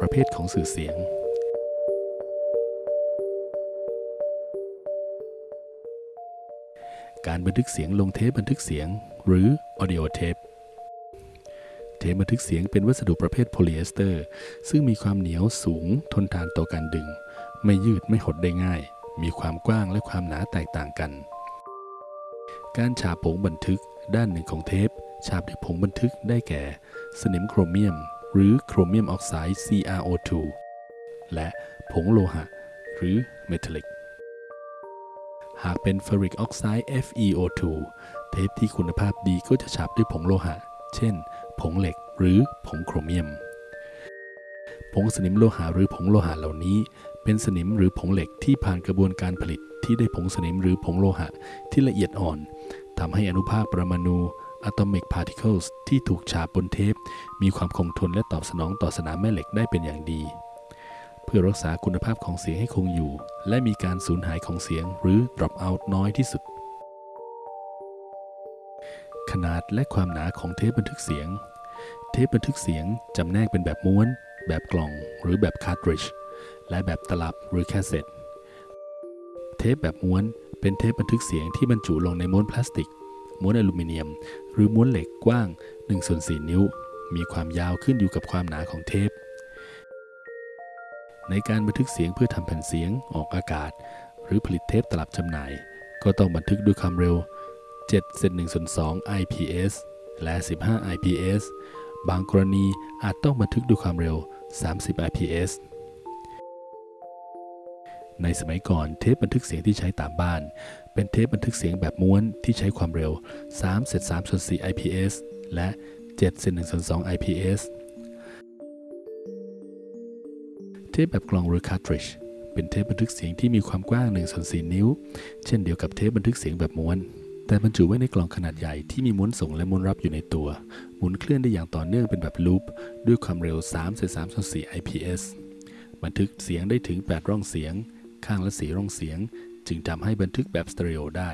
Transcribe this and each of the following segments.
ประเภทของสื่อเสียง การบันทึกเสียงลงเทปบันทึกเสียง หรือ audio tape เทปบันทึกเสียงเป็นวัสดุประเภทโพลีเอสเตอร์ ซึ่งมีความเหนียวสูงทนทานต่อการดึง ไม่ยืดไม่หดได้ง่าย มีความกว้างและความหนาแตกต่างกัน การฉาบผงบันทึกด้านหนึ่งของเทป ฉาบด้วยผงบันทึกได้แก่ สนิมโครเมียม หรือโครเมียมออกไซด์ CrO2 และผงโลหะ หรือเมทัลลิก หากเป็นเฟอริกออกไซด์ FeO2 เทปที่คุณภาพดีก็จะฉาบด้วยผงโลหะ เช่น ผงเหล็กหรือผงโครเมียม ผงสนิมโลหะหรือผงโลหะเหล่านี้ เป็นสนิมหรือผงเหล็กที่ผ่านกระบวนการผลิตที่ได้ผงสนิมหรือผงโลหะที่ละเอียดอ่อนทำให้อนุภาคปรมาณู atomic particles ที่ถูกฉาบบนเทป มีความคงทนและตอบสนองต่อสนามแม่เหล็กได้เป็นอย่างดี เพื่อรักษาคุณภาพของเสียงให้คงอยู่ และมีการสูญหายของเสียงหรือ drop out น้อยที่สุด ขนาดและความหนาของเทปบันทึกเสียง เทปบันทึกเสียงจำแนกเป็นแบบม้วน แบบกล่องหรือแบบ cartridge และแบบตลับหรือแคสเซ็ตเทปแบบม้วนเป็นเทปบันทึกเสียงที่บรรจุลงในม้วนพลาสติก ม้วนอลูมิเนียม หรือม้วนเหล็กกว้าง1ส่วน4นิ้ว มีความยาวขึ้นอยู่กับความหนาของเทป ในการบันทึกเสียงเพื่อทำแผ่นเสียงออกอากาศ หรือผลิตเทปตลับจำหน่าย ก็ต้องบันทึกด้วยความเร็ว7เซน1ส่วน2 IPS และ 15 IPS บางกรณีอาจต้องบันทึกด้วยความเร็ว 30 IPS ในสมัยก่อนเทปบันทึกเสียงที่ใช้ตามบ้าน เป็นเทปบันทึกเสียงแบบม้วนที่ใช้ความเร็ว3เศษ3ส่วน4 IPS และ7เศษ1ส่วน2 IPS เทปแบบกล่องหรือ cartridge เป็นเทปบันทึกเสียงที่มีความกว้าง1ส่วน4นิ้ว เช่นเดียวกับเทปบันทึกเสียงแบบม้วน แต่บรรจุไว้ในกล่องขนาดใหญ่ที่มีม้วนส่งและม้วนรับอยู่ในตัว หมุนเคลื่อนได้อย่างต่อเนื่องเป็นแบบลูปด้วยความเร็ว3เศษ3ส่วน4 IPS บันทึกเสียงได้ถึง 8 ร่องเสียง ข้างละสีร่องเสียง จึงทำให้บันทึกแบบสเตอริโอได้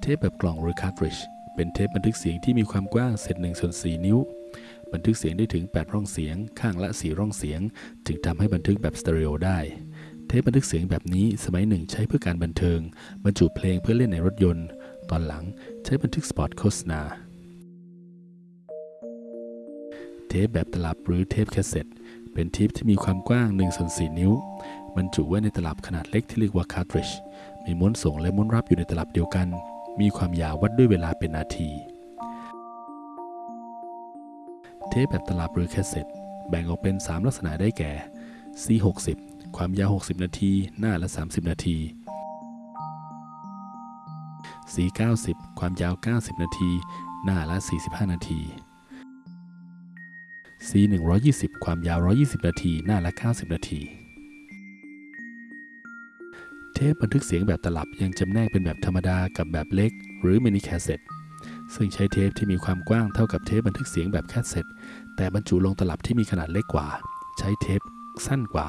เทปแบบกล่องหรือ cartridge เป็นเทปบันทึกเสียงที่มีความกว้างเศษ1ส่วน4นิ้ว บันทึกเสียงได้ถึง 8 ร่องเสียง ข้างละ 4 ร่องเสียง จึงทำให้บันทึกแบบสเตอริโอได้ เทปบันทึกเสียงแบบนี้สมัยหนึ่งใช้เพื่อการบันเทิง บรรจุเพลงเพื่อเล่นในรถยนต์ ตอนหลังใช้บันทึกสปอตโฆษณาเทปแบบตลับหรือเทปแคสเซ็ตเป็นเทปที่มีความกว้าง1ส่วน4นิ้ว บรรจุไว้ในตลับขนาดเล็กที่เรียกว่า cartridge มีม้วนส่งและม้วนรับอยู่ในตลับเดียวกัน มีความยาววัดด้วยเวลาเป็นนาที เทปแบบตลับหรือแคสเซ็ตแบ่งออกเป็น 3 ลักษณะได้แก่ C60 ความยาว 60 นาที หน้าละ 30 นาที C90 ความยาว 90 นาที หน้าละ 45 นาที C120 ความยาว 120 นาที หน้าละ 90 นาที เทปบันทึกเสียงแบบตลับยังจำแนกเป็นแบบธรรมดากับแบบเล็ก หรือมินิแคสเซ็ตซึ่งใช้เทปที่มีความกว้างเท่ากับเทปบันทึกเสียงแบบแคสเซ็ตแต่บรรจุลงตลับที่มีขนาดเล็กกว่า ใช้เทปสั้นกว่า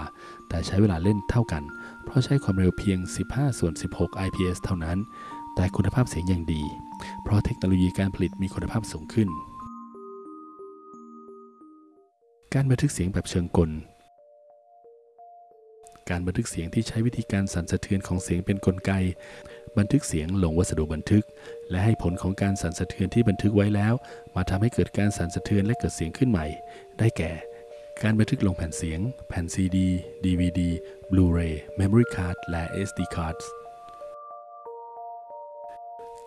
แต่ใช้เวลาเล่นเท่ากัน เพราะใช้ความเร็วเพียง 15 ส่วน 16 IPS เท่านั้น แต่คุณภาพเสียงยังดี เพราะเทคโนโลยีการผลิตมีคุณภาพสูงขึ้น การบันทึกเสียงแบบเชิงกล การบันทึกเสียงที่ใช้วิธีการสั่นสะเทือนของเสียงเป็นนกลไก บันทึกเสียงลงวัสดุบันทึก และให้ผลของการสั่นสะเทือนที่บันทึกไว้แล้ว มาทำให้เกิดการสั่นสะเทือนและเกิดเสียงขึ้นใหม่ ได้แก่ การบันทึกลงแผ่นเสียง แผ่น CD DVD Blu-ray Memory Card และ SD cards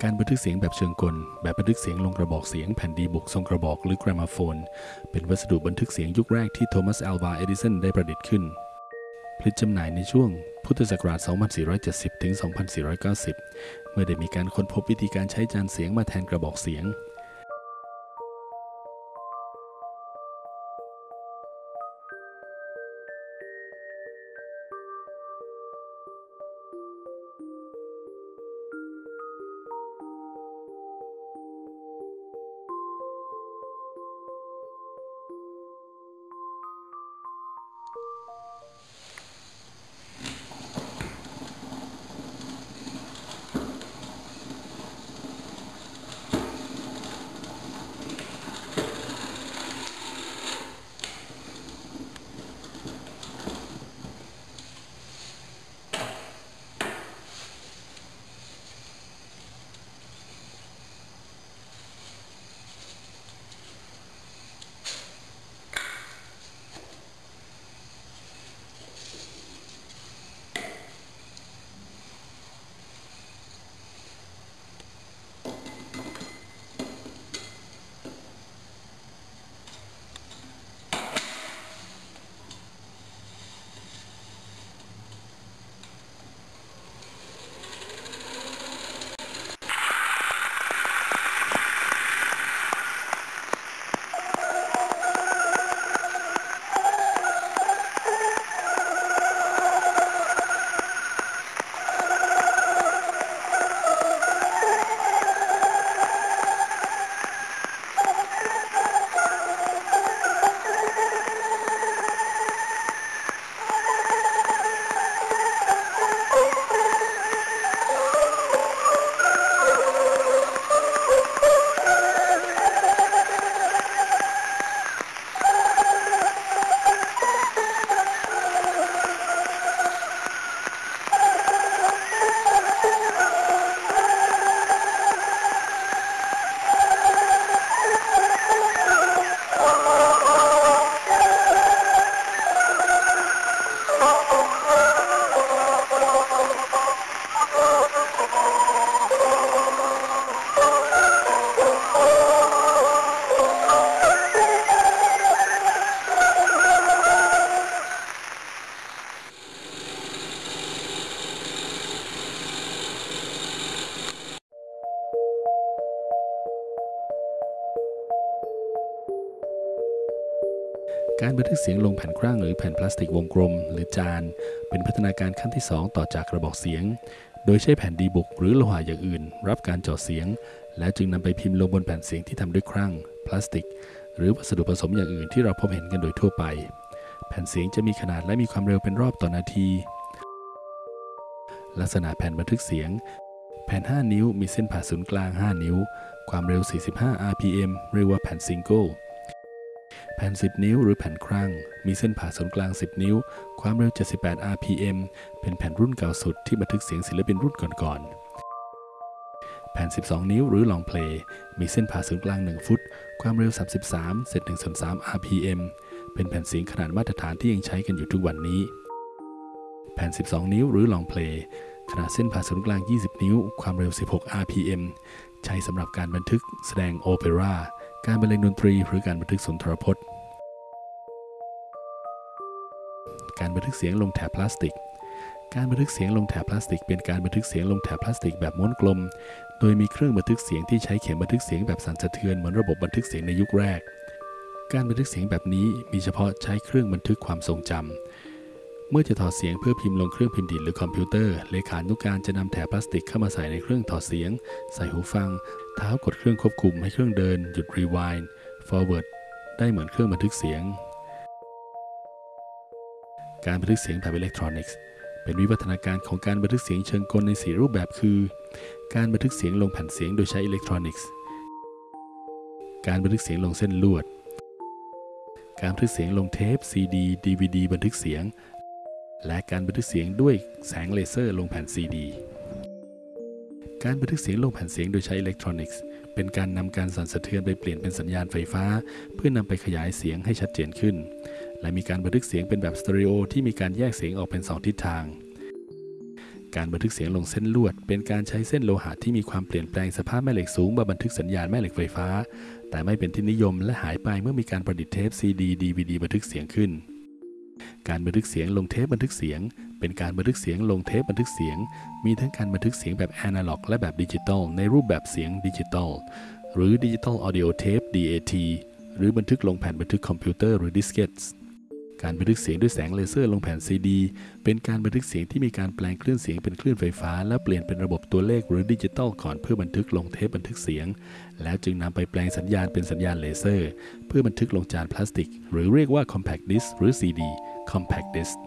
การบันทึกเสียงแบบเชิงกล แบบบันทึกเสียงลงกระบอกเสียงแผ่นดีบุกทรงกระบอกหรือ g r a m o p h o n e เป็นวัสดุบันทึกเสียงยุคแรกที่โทมัส อัลวา เอดิสันได้ประดิษฐ์ขึ้น ผลิตจำหน่ายในช่วงพุทธศักราช 2470 ถึง 2490 เมื่อได้มีการค้นพบวิธีการใช้จานเสียงมาแทนกระบอกเสียง การบันทึกเสียงลงแผ่นครั่งหรือแผ่นพลาสติกวงกลม หรือจาน เป็นพัฒนาการขั้นที่ 2 ต่อจากกระบอกเสียง โดยใช้แผ่นดีบุกหรือโลหะอย่างอื่น รับการเจาะเสียง แล้วจึงนำไปพิมพ์ลงบนแผ่นเสียงที่ทำด้วยครั่งพลาสติก หรือวัสดุผสมอย่างอื่นที่เราพบเห็นกันโดยทั่วไป แผ่นเสียงจะมีขนาดและมีความเร็วเป็นรอบต่อนาที ลักษณะแผ่นบันทึกเสียง แผ่น 5 นิ้ว มีเส้นผ่าศูนย์กลาง 5 นิ้ว ความเร็ว 45 rpm เรียกว่าแผ่นซิงเกิล ผ่น 10 นิ้วหรือแผ่นครั่ง มีเส้นผ่าศูนย์กลาง 10 นิ้ว ความเร็ว 78 rpm เป็นแผ่นรุ่นเก่าสุดที่บันทึกเสียงศิลปินรุ่นก่อนๆ แผ่น 12 นิ้วหรือลองเพลย์ มีเส้นผ่าศูนย์กลาง 1 ฟุต ความเร็ว 33เศษ1ส่วน3 rpm เป็นแผ่นเสียงขนาดมาตรฐานที่ยังใช้กันอยู่ทุกวันนี้ แผ่น 12 นิ้วหรือลองเพลย์ขนาดเส้นผ่าศูนย์กลาง 20 นิ้ว ความเร็ว 16 rpm ใช้สำหรับการบันทึกแสดงโอเปร่า การบรรเลงดนตรีหรือการบันทึกสุนทรพจน์ การบันทึกเสียงลงแถบพลาสติก การบันทึกเสียงลงแถบพลาสติก เป็นการบันทึกเสียงลงแถบพลาสติกแบบม้วนกลม โดยมีเครื่องบันทึกเสียงที่ใช้เข็มบันทึกเสียงแบบสั่นสะเทือนเหมือนระบบบันทึกเสียงในยุคแรก การบันทึกเสียงแบบนี้มีเฉพาะใช้เครื่องบันทึกความทรงจำ เมื่อจะถอดเสียงเพื่อพิมพ์ลงเครื่องพิมพ์ดีดหรือคอมพิวเตอร์ เลขานุการจะนำแถบพลาสติกเข้ามาใส่ในเครื่องถอดเสียง ใส่หูฟัง เท้ากดเครื่องควบคุมให้เครื่องเดิน หยุดรีว i น์ forward ได้เหมือนเครื่องบันทึกเสียง การบันทึกเสียงแบบอิเล็กทรอนิกส์ เป็นวิวัฒนาการของการบันทึกเสียงเชิงกลในสี่รูปแบบคือ การบันทึกเสียงลงแผ่นเสียงโดยใช้อิเล็กทรอนิกส์ การบันทึกเสียงลงเส้นลวด การบันทึกเสียงลงเทป CD DVD บันทึกเสียง และการบันทึกเสียงด้วยแสงเลเซอร์ลงแผ่น CD การบันทึกเสียงลงแผ่นเสียงโดยใช้อิเล็กทรอนิกส์เป็นการนำการสั่นสะเทือนไปเปลี่ยนเป็นสัญญาณไฟฟ้า เพื่อนำไปขยายเสียงให้ชัดเจนขึ้น และมีการบันทึกเสียงเป็นแบบสเตอริโอที่มีการแยกเสียงออกเป็นสองทิศทาง การบันทึกเสียงลงเส้นลวด เป็นการใช้เส้นโลหะที่มีความเปลี่ยนแปลงสภาพแม่เหล็กสูงมาบันทึกสัญญาณแม่เหล็กไฟฟ้า แต่ไม่เป็นที่นิยมและหายไปเมื่อมีการประดิษฐ์เทป CD DVD บันทึกเสียงขึ้น การบันทึกเสียงลงเทปบันทึกเสียง เป็นการบันทึกเสียงลงเทปบันทึกเสียง มีทั้งการบันทึกเสียงแบบแอนะล็อกและแบบดิจิตอลในรูปแบบเสียงดิจิตอลหรือดิจิตอลออดิโอเทป DAT หรือบันทึกลงแผ่นบันทึกคอมพิวเตอร์หรือดิสเกตการบันทึกเสียงด้วยแสงเลเซอร์ลงแผ่น CD เป็นการบันทึกเสียงที่มีการแปลงคลื่นเสียงเป็นคลื่นไฟฟ้า และเปลี่ยนเป็นระบบตัวเลขหรือดิจิตอลก่อนเพื่อบันทึกลงเทปบันทึกเสียง แล้วจึงนำไปแปลงสัญญาณเป็นสัญญาณเลเซอร์ เพื่อบันทึกลงจานพลาสติก หรือเรียกว่า compact disc หรือ CD compact disc